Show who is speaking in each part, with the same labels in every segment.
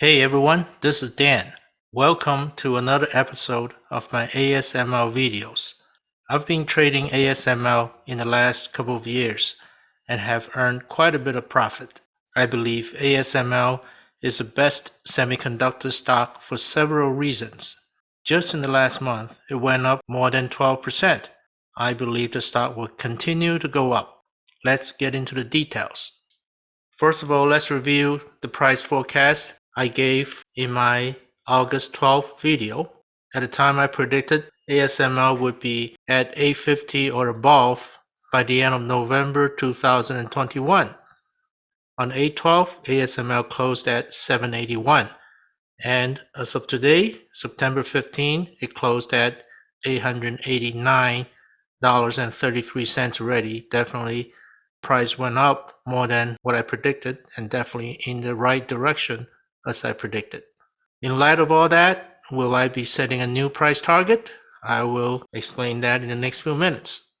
Speaker 1: Hey everyone, this is Dan. Welcome to another episode of my ASML videos. I've been trading ASML in the last couple of years and have earned quite a bit of profit. I believe ASML is the best semiconductor stock for several reasons. Just in the last month, it went up more than 12%. I believe the stock will continue to go up. Let's get into the details. First of all, let's review the price forecast I gave in my August 12th video. At the time I predicted ASML would be at 850 or above by the end of November 2021. On 812, ASML closed at 781. And as of today, September 15, it closed at $889.33 already. Definitely price went up more than what I predicted and definitely in the right direction as I predicted. In light of all that, will I be setting a new price target? I will explain that in the next few minutes.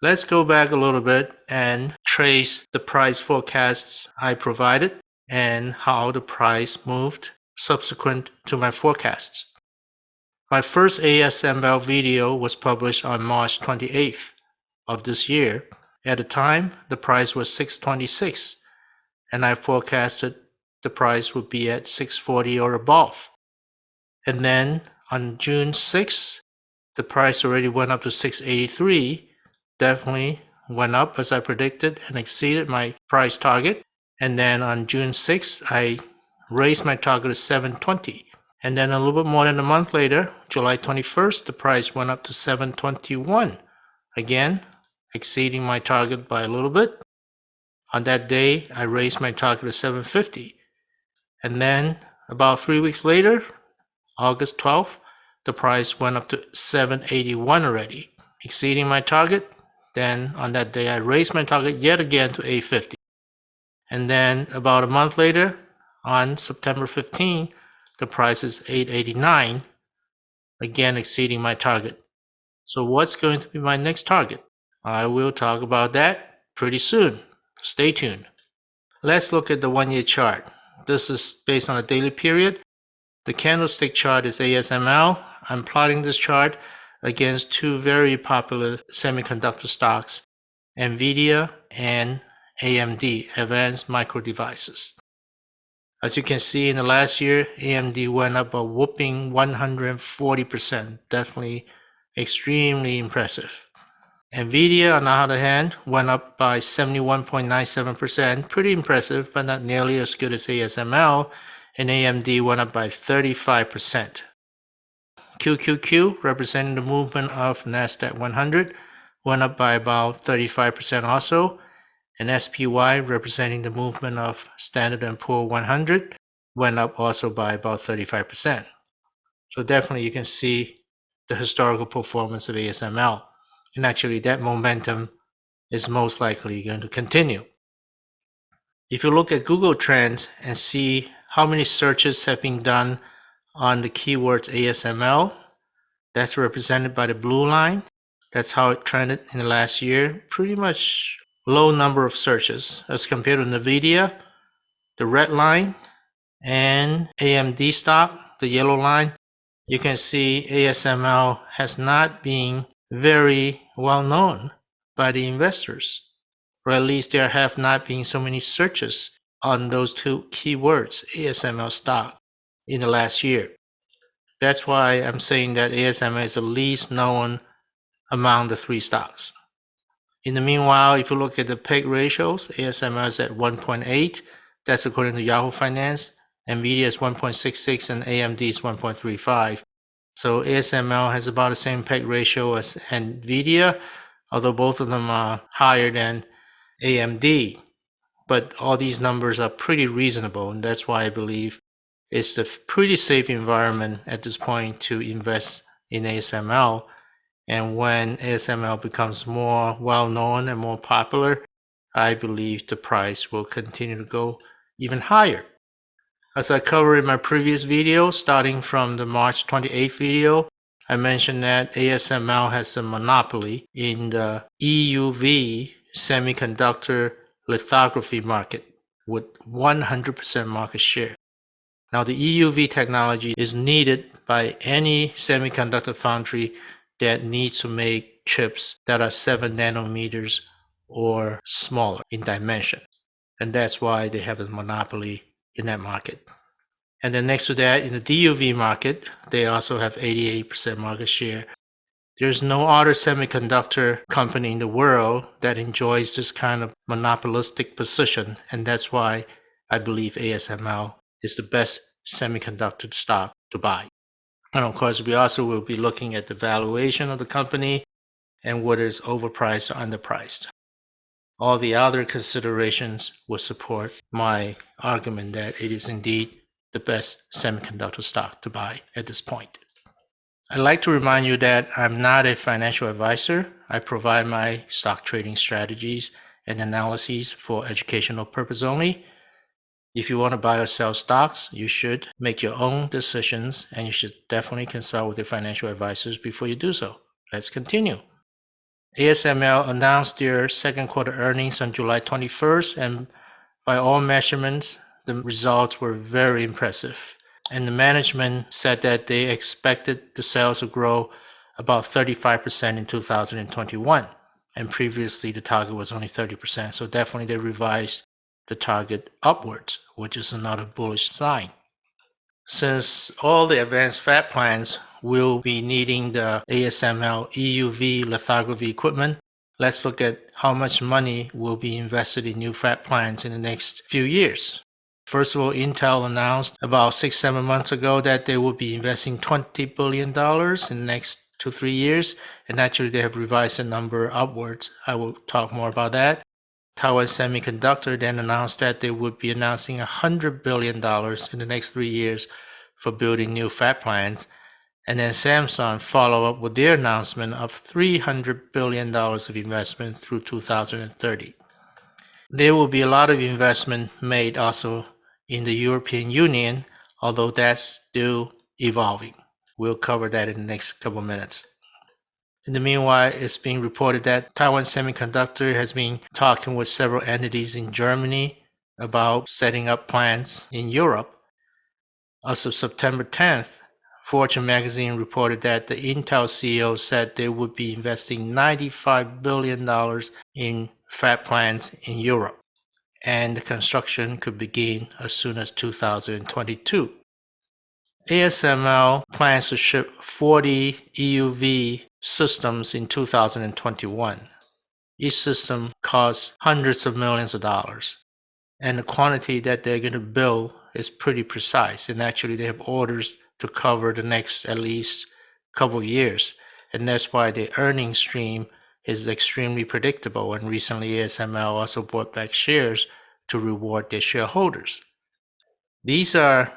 Speaker 1: Let's go back a little bit and trace the price forecasts I provided and how the price moved subsequent to my forecasts. My first ASML video was published on March 28th of this year. At the time, the price was 626 and I forecasted the price would be at 640 or above. And then on June 6, the price already went up to 683, definitely went up as I predicted and exceeded my price target. And then on June 6, I raised my target to 720. And then a little bit more than a month later, July 21st, the price went up to 721. Again, exceeding my target by a little bit. On that day, I raised my target to 750. And then about three weeks later, August 12th, the price went up to 781 already, exceeding my target. Then on that day, I raised my target yet again to 850. And then about a month later, on September 15, the price is 889, again exceeding my target. So what's going to be my next target? I will talk about that pretty soon. Stay tuned. Let's look at the one-year chart. This is based on a daily period. The candlestick chart is ASML. I'm plotting this chart against two very popular semiconductor stocks, NVIDIA and AMD, Advanced Micro Devices. As you can see in the last year, AMD went up a whooping 140%, definitely extremely impressive. Nvidia, on the other hand, went up by 71.97%, pretty impressive, but not nearly as good as ASML, and AMD went up by 35%. QQQ, representing the movement of NASDAQ 100, went up by about 35% also, and SPY, representing the movement of Standard & Poor 100, went up also by about 35%. So definitely you can see the historical performance of ASML. And actually that momentum is most likely going to continue. If you look at Google Trends and see how many searches have been done on the keywords ASML, that's represented by the blue line. That's how it trended in the last year. Pretty much low number of searches as compared to NVIDIA, the red line, and AMD stock, the yellow line. You can see ASML has not been very well known by the investors, or at least there have not been so many searches on those two keywords, ASML stock, in the last year. That's why I'm saying that ASML is the least known among the three stocks. In the meanwhile, if you look at the PEG ratios, ASML is at 1.8. That's according to Yahoo Finance. NVIDIA is 1.66 and AMD is 1.35. So ASML has about the same PEG ratio as NVIDIA, although both of them are higher than AMD. But all these numbers are pretty reasonable, and that's why I believe it's a pretty safe environment at this point to invest in ASML. And when ASML becomes more well-known and more popular, I believe the price will continue to go even higher. As I covered in my previous video, starting from the March 28th video, I mentioned that ASML has a monopoly in the EUV semiconductor lithography market with 100% market share. Now, the EUV technology is needed by any semiconductor foundry that needs to make chips that are 7 nanometers or smaller in dimension. And that's why they have a monopoly in that market. And then next to that, in the DUV market, they also have 88% market share. There's no other semiconductor company in the world that enjoys this kind of monopolistic position, and that's why I believe ASML is the best semiconductor stock to buy. And of course, we also will be looking at the valuation of the company and whether it's overpriced or underpriced. All the other considerations will support my argument that it is indeed the best semiconductor stock to buy at this point. I'd like to remind you that I'm not a financial advisor. I provide my stock trading strategies and analyses for educational purpose only. If you want to buy or sell stocks, you should make your own decisions and you should definitely consult with your financial advisors before you do so. Let's continue. ASML announced their second quarter earnings on July 21st, and by all measurements, the results were very impressive. And the management said that they expected the sales to grow about 35% in 2021. And previously, the target was only 30%. So definitely, they revised the target upwards, which is another bullish sign. Since all the advanced fab plants will be needing the ASML EUV lithography equipment, let's look at how much money will be invested in new fab plants in the next few years. First of all, Intel announced about six, seven months ago that they will be investing $20 billion in the next two, three years. And actually, they have revised the number upwards. I will talk more about that. Taiwan Semiconductor then announced that they would be announcing $100 billion in the next three years for building new fab plants. And then Samsung follow up with their announcement of $300 billion of investment through 2030. There will be a lot of investment made also in the European Union, although that's still evolving. We'll cover that in the next couple minutes. In the meanwhile, it's being reported that Taiwan Semiconductor has been talking with several entities in Germany about setting up plants in Europe. As of September 10th, Fortune magazine reported that the Intel CEO said they would be investing $95 billion in fab plants in Europe, and the construction could begin as soon as 2022. ASML plans to ship 40 EUV systems in 2021. Each system costs hundreds of millions of dollars. And the quantity that they're going to build is pretty precise. And actually, they have orders to cover the next at least couple years. And that's why the earnings stream is extremely predictable. And recently, ASML also bought back shares to reward their shareholders. These are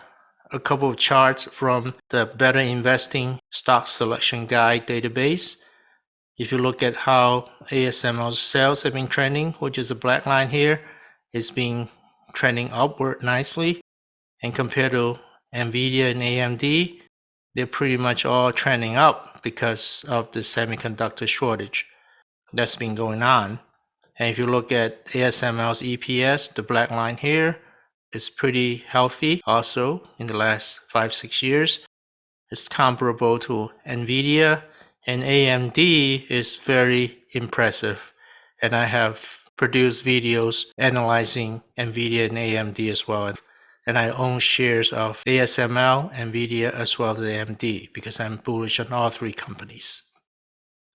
Speaker 1: a couple of charts from the Better Investing Stock Selection Guide database. If you look at how ASML's sales have been trending, which is the black line here, it's been trending upward nicely. And compared to NVIDIA and AMD, they're pretty much all trending up because of the semiconductor shortage that's been going on. And if you look at ASML's EPS, the black line here, it's pretty healthy also in the last five, six years. It's comparable to NVIDIA and AMD is very impressive. And I have produced videos analyzing NVIDIA and AMD as well. And I own shares of ASML, NVIDIA, as well as AMD because I'm bullish on all three companies.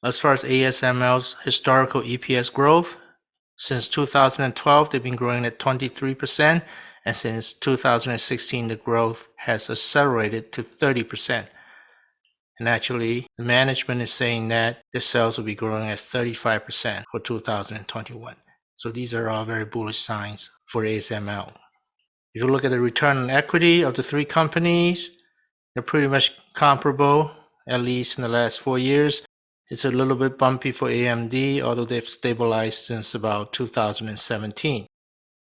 Speaker 1: As far as ASML's historical EPS growth, since 2012, they've been growing at 23%, and since 2016, the growth has accelerated to 30%. And actually, the management is saying that the sales will be growing at 35% for 2021. So these are all very bullish signs for ASML. If you look at the return on equity of the three companies, they're pretty much comparable, at least in the last four years. It's a little bit bumpy for AMD, although they've stabilized since about 2017.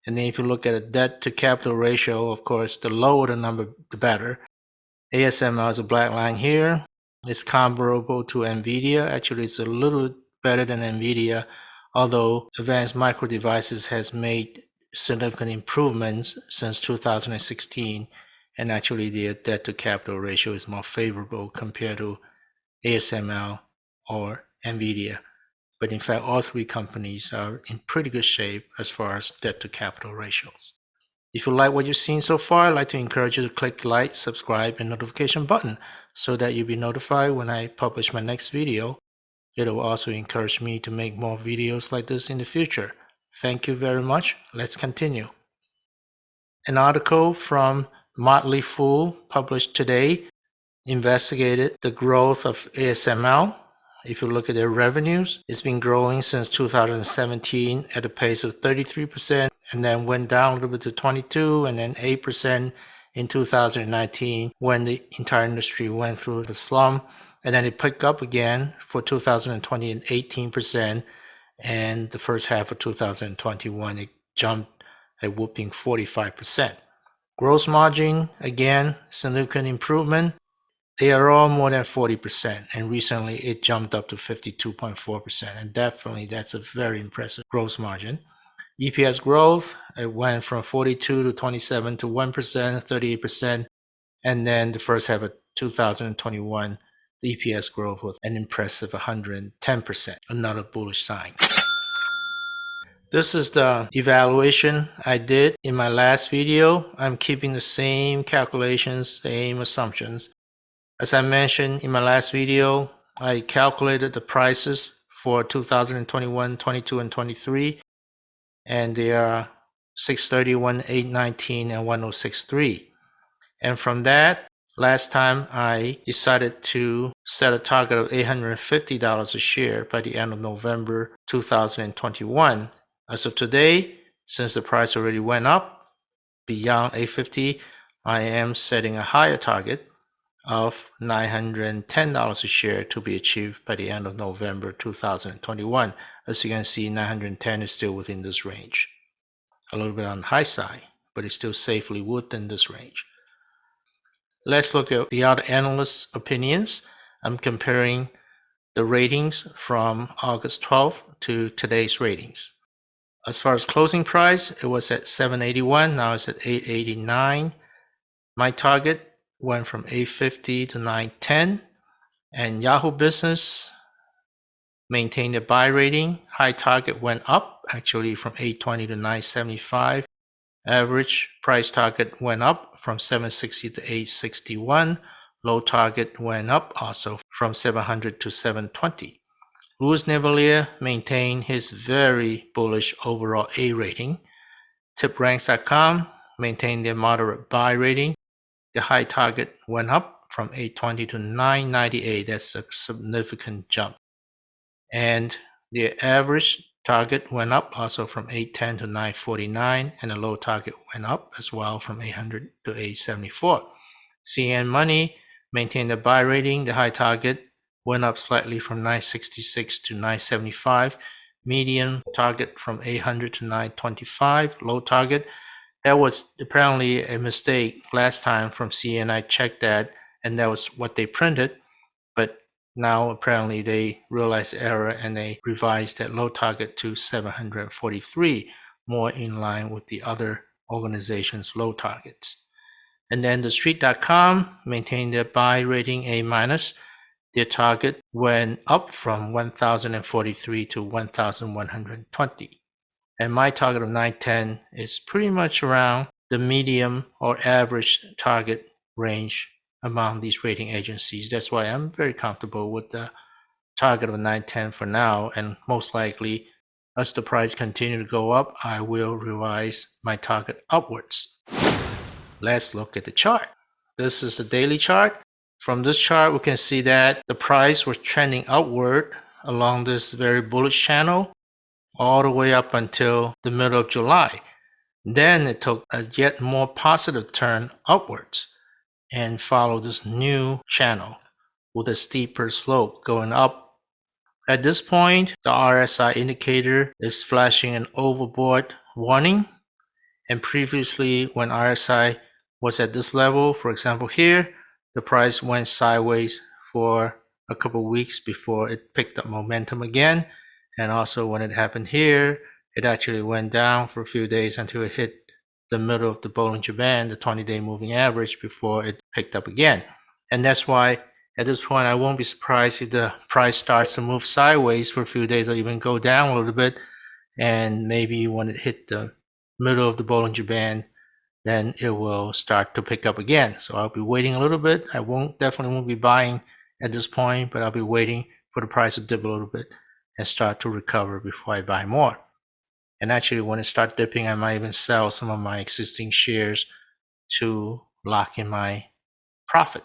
Speaker 1: And then if you look at a debt to capital ratio, of course, the lower the number, the better. ASML is a black line here. It's comparable to NVIDIA. Actually, it's a little better than NVIDIA, although Advanced Micro Devices has made significant improvements since 2016. and actually their debt to capital ratio is more favorable compared to ASML or Nvidia. But in fact, all three companies are in pretty good shape as far as debt to capital ratios. If you like what you've seen so far, I'd like to encourage you to click like, subscribe, and notification button so that you'll be notified when I publish my next video. It will also encourage me to make more videos like this in the future. Thank you very much. Let's continue. An article from Motley Fool published today investigated the growth of ASML. If you look at their revenues, it's been growing since 2017 at a pace of 33% and then went down a little bit to 22 and then 8% in 2019 when the entire industry went through the slump and then it picked up again for 2020 and 18% and the first half of 2021 it jumped a whooping 45%. Gross margin, again, significant improvement. They are all more than 40%, and recently it jumped up to 52.4%, and definitely that's a very impressive gross margin. EPS growth, it went from 42 to 27 to 1%, 38%, and then the first half of 2021, the EPS growth was an impressive 110%, another bullish sign. This is the evaluation I did in my last video. I'm keeping the same calculations, same assumptions. As I mentioned in my last video, I calculated the prices for 2021, 22, and 23, and they are 631, 819, and 1063. And from that, last time I decided to set a target of $850 a share by the end of November 2021 as of today, since the price already went up beyond 850, I am setting a higher target of $910 a share to be achieved by the end of November 2021. As you can see, 910 is still within this range. A little bit on the high side, but it's still safely within this range. Let's look at the other analysts' opinions. I'm comparing the ratings from August 12th to today's ratings. As far as closing price, it was at 781. Now it's at 889. My target went from 850 to 910. And Yahoo Business maintained a buy rating. High target went up actually from 820 to 975. Average price target went up from 760 to 861. Low target went up also from 700 to 720. Louis Navellier maintained his very bullish overall A rating. TipRanks.com maintained their moderate buy rating. The high target went up from 820 to 998. That's a significant jump. And the average target went up also from 810 to 949 and the low target went up as well from 800 to 874. CNN Money maintained the buy rating. The high target went up slightly from 966 to 975 median target from 800 to 925 low target. That was apparently a mistake last time from CNN I checked that and that was what they printed. But now apparently they realized error and they revised that low target to 743 more in line with the other organizations low targets. And then the street.com maintained their buy rating A minus their target went up from 1043 to 1120. And my target of 910 is pretty much around the medium or average target range among these rating agencies. That's why I'm very comfortable with the target of 910 for now. And most likely, as the price continue to go up, I will revise my target upwards. Let's look at the chart. This is the daily chart. From this chart, we can see that the price was trending upward along this very bullish channel all the way up until the middle of July. Then it took a yet more positive turn upwards and followed this new channel with a steeper slope going up. At this point, the RSI indicator is flashing an overbought warning. And previously, when RSI was at this level, for example here, the price went sideways for a couple weeks before it picked up momentum again. And also when it happened here, it actually went down for a few days until it hit the middle of the Bollinger Band, the 20-day moving average, before it picked up again. And that's why at this point, I won't be surprised if the price starts to move sideways for a few days or even go down a little bit. And maybe when it hit the middle of the Bollinger Band, then it will start to pick up again. So I'll be waiting a little bit. I won't definitely won't be buying at this point, but I'll be waiting for the price to dip a little bit and start to recover before I buy more. And actually, when it starts dipping, I might even sell some of my existing shares to lock in my profit.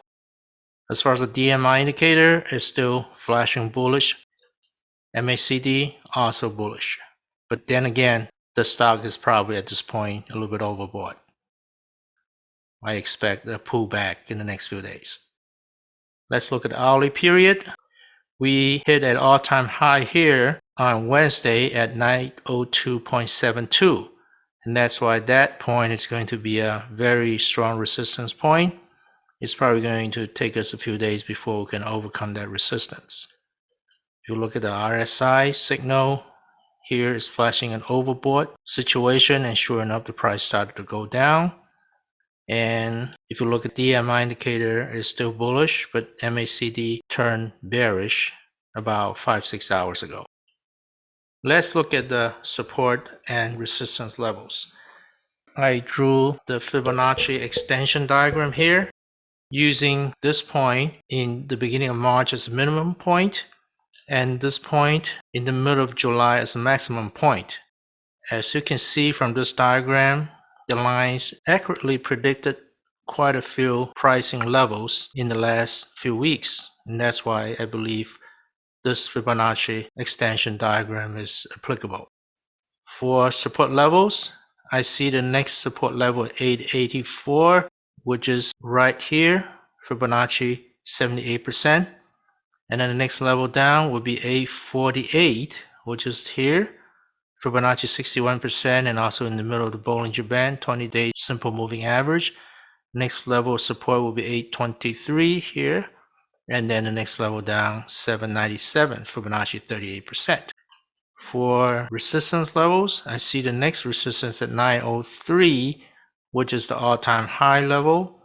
Speaker 1: As far as the DMI indicator, it's still flashing bullish. MACD also bullish. But then again, the stock is probably at this point a little bit overbought. I expect a pullback in the next few days. Let's look at the hourly period. We hit an all-time high here on Wednesday at 902.72. And that's why that point is going to be a very strong resistance point. It's probably going to take us a few days before we can overcome that resistance. If you look at the RSI signal, here is flashing an overbought situation and sure enough the price started to go down. And if you look at the DMI indicator, it's still bullish, but MACD turned bearish about five, six hours ago. Let's look at the support and resistance levels. I drew the Fibonacci extension diagram here using this point in the beginning of March as a minimum point and this point in the middle of July as a maximum point. As you can see from this diagram, the lines accurately predicted quite a few pricing levels in the last few weeks. And that's why I believe this Fibonacci extension diagram is applicable. For support levels, I see the next support level at 884, which is right here, Fibonacci 78%. And then the next level down would be 848, which is here, Fibonacci 61% and also in the middle of the Bollinger Band, 20-day simple moving average. Next level of support will be 823 here. And then the next level down, 797, Fibonacci 38%. For resistance levels, I see the next resistance at 903, which is the all-time high level.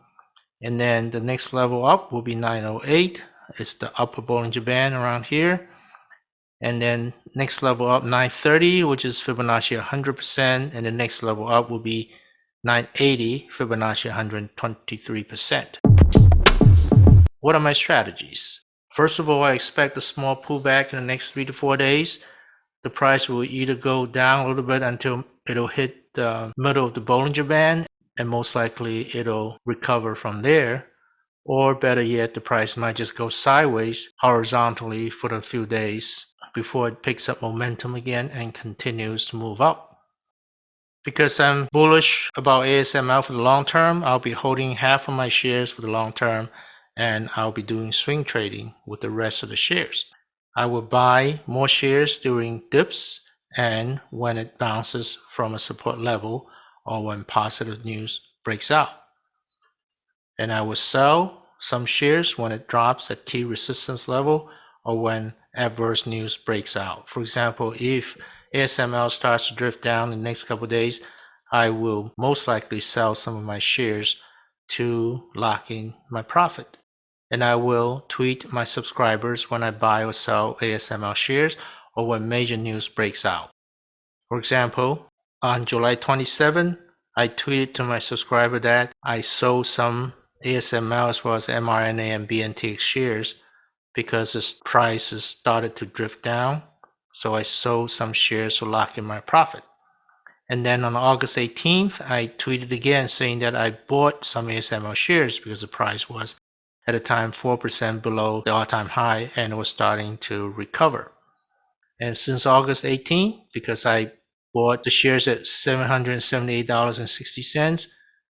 Speaker 1: And then the next level up will be 908. It's the upper Bollinger Band around here and then next level up 930 which is Fibonacci 100% and the next level up will be 980 Fibonacci 123%. What are my strategies? First of all, I expect a small pullback in the next three to four days. The price will either go down a little bit until it'll hit the middle of the Bollinger Band and most likely it'll recover from there. Or better yet, the price might just go sideways horizontally for a few days before it picks up momentum again and continues to move up. Because I'm bullish about ASML for the long term, I'll be holding half of my shares for the long term and I'll be doing swing trading with the rest of the shares. I will buy more shares during dips and when it bounces from a support level or when positive news breaks out. And I will sell some shares when it drops at key resistance level or when adverse news breaks out. For example, if ASML starts to drift down in the next couple days, I will most likely sell some of my shares to lock in my profit. And I will tweet my subscribers when I buy or sell ASML shares or when major news breaks out. For example, on July 27, I tweeted to my subscriber that I sold some ASML as well as mRNA and BNTX shares because its price has started to drift down. So I sold some shares to lock in my profit. And then on August 18th, I tweeted again saying that I bought some ASML shares because the price was at the time 4% below the all-time high and it was starting to recover. And since August 18th, because I bought the shares at $778.60,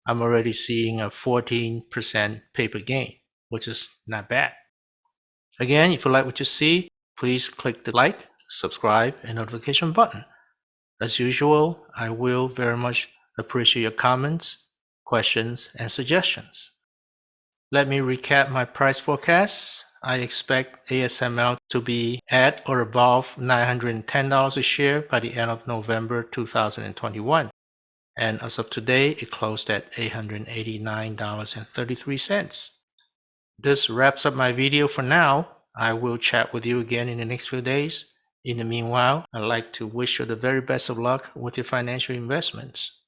Speaker 1: I'm already seeing a 14% paper gain, which is not bad. Again, if you like what you see, please click the like, subscribe, and notification button. As usual, I will very much appreciate your comments, questions, and suggestions. Let me recap my price forecasts. I expect ASML to be at or above $910 a share by the end of November 2021. And as of today, it closed at $889.33. This wraps up my video for now. I will chat with you again in the next few days. In the meanwhile, I'd like to wish you the very best of luck with your financial investments.